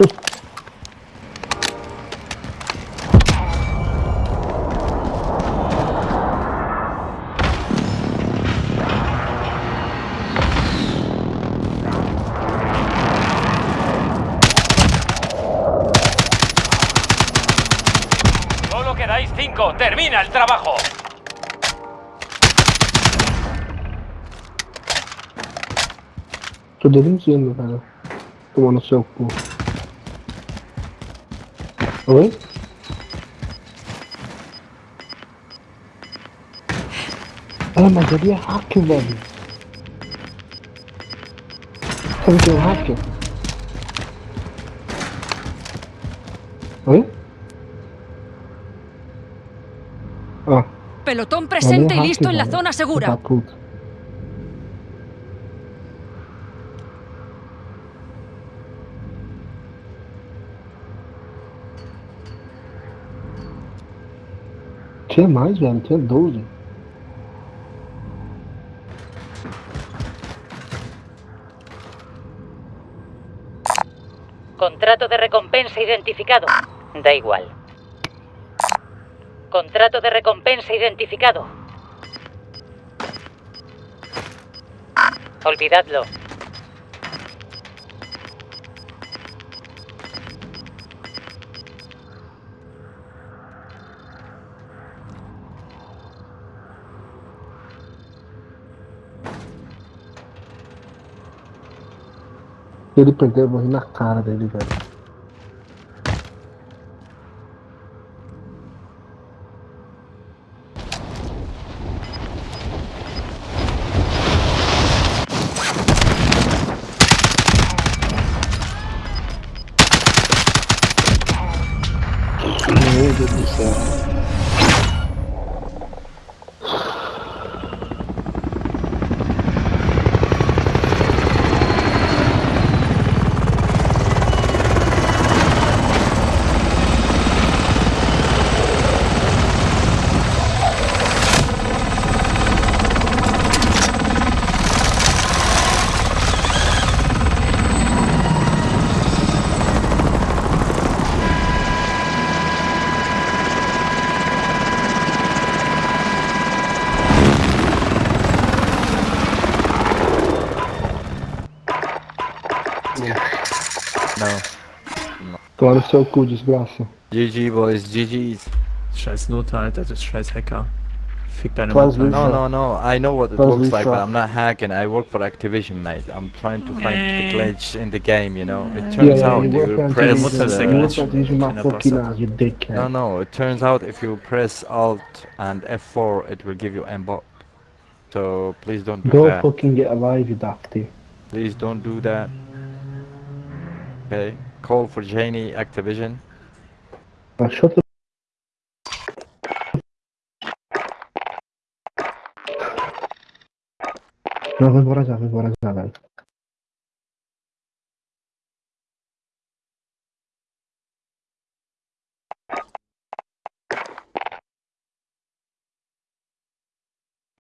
Solo quedáis cinco. Termina el trabajo. ¿Qué Tô deduzindo, cara. Tomando seu cu. Ah, mas ele é hacker, que um hacker? Ah, Pelotón presente y listo en la zona segura. Tinha mais, velho. Tinha 12. Contrato de recompensa identificado. Da igual. Contrato de recompensa identificado. Olvidadlo. Ele perder, eu vou rir na cara dele, velho. Meu Deus do céu. No. Tomar no seu cu, desgraça. GG, boys, GG's. Scheiß Note, Alter, das ist scheiß Hacker. Fick deine Mutter. No, no, no. I know what it Does looks like, but. I'm not hacking. I work for Activision, mate. I'm trying to find the glitch in the game, you know? It turns yeah, out you you press... Mutter ist der you Glitch. work on Division Kleiner fucking Bastard. ass, you dickhead. No, no. It turns out if you press Alt and F4, it will give you aimbot. So please don't do Go that. fucking get alive, you dafty. Please don't do that. Okay, call for Janie Activision. Uh, shut the No, wyboraz, wyboraz nadal.